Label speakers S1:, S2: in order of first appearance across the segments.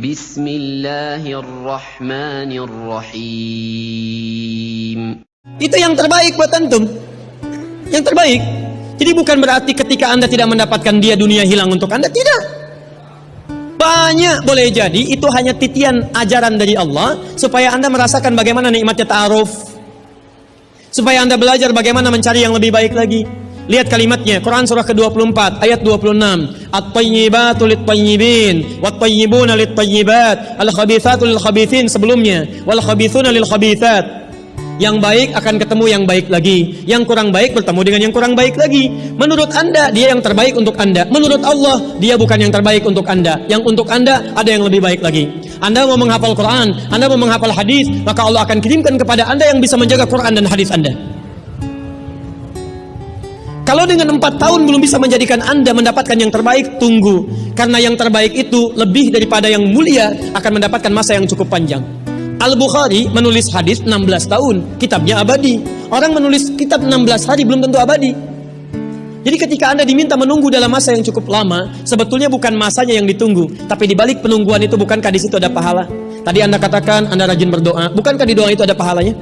S1: بسم الله الرحمن الرحيم
S2: Itu yang terbaik buat antum. Yang terbaik. Jadi bukan berarti ketika Anda tidak mendapatkan dia dunia hilang untuk Anda, tidak. Banyak boleh jadi itu hanya titian ajaran dari Allah supaya Anda merasakan bagaimana nikmatnya ta'aruf. Supaya Anda belajar bagaimana mencari yang lebih baik lagi. Lihat kalimatnya, Quran surah ke-24 ayat 26. At-tayyibatu lit-tayyibin, wat-tayyibuna lit-tayyibat, al-khabithatu lil-khabithin sebelumnya, wal-khabithuna lil-khabithat. Yang baik akan ketemu yang baik lagi. Yang kurang baik bertemu dengan yang kurang baik lagi. Menurut Anda, dia yang terbaik untuk Anda. Menurut Allah, dia bukan yang terbaik untuk Anda. Yang untuk Anda, ada yang lebih baik lagi. Anda mau menghafal Quran, Anda mau menghafal hadis, maka Allah akan kirimkan kepada Anda yang bisa menjaga Quran dan hadis Anda. Kalau dengan empat tahun belum bisa menjadikan Anda mendapatkan yang terbaik, tunggu. Karena yang terbaik itu lebih daripada yang mulia akan mendapatkan masa yang cukup panjang. Al-Bukhari menulis hadis 16 tahun, kitabnya abadi. Orang menulis kitab 16 hari belum tentu abadi. Jadi ketika Anda diminta menunggu dalam masa yang cukup lama, sebetulnya bukan masanya yang ditunggu, tapi di balik penungguan itu bukankah di situ ada pahala? Tadi Anda katakan Anda rajin berdoa, bukankah di doa itu ada pahalanya?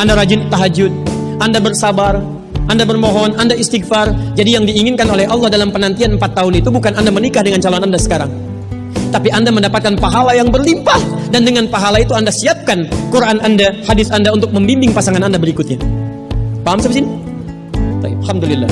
S2: Anda rajin tahajud, Anda bersabar, Anda bermohon, Anda istighfar. Jadi yang diinginkan oleh Allah dalam penantian 4 tahun itu bukan Anda menikah dengan calon Anda sekarang. Tapi Anda mendapatkan pahala yang berlimpah dan dengan pahala itu Anda siapkan Quran Anda, hadis Anda untuk membimbing pasangan Anda berikutnya. Paham sampai sini? Alhamdulillah.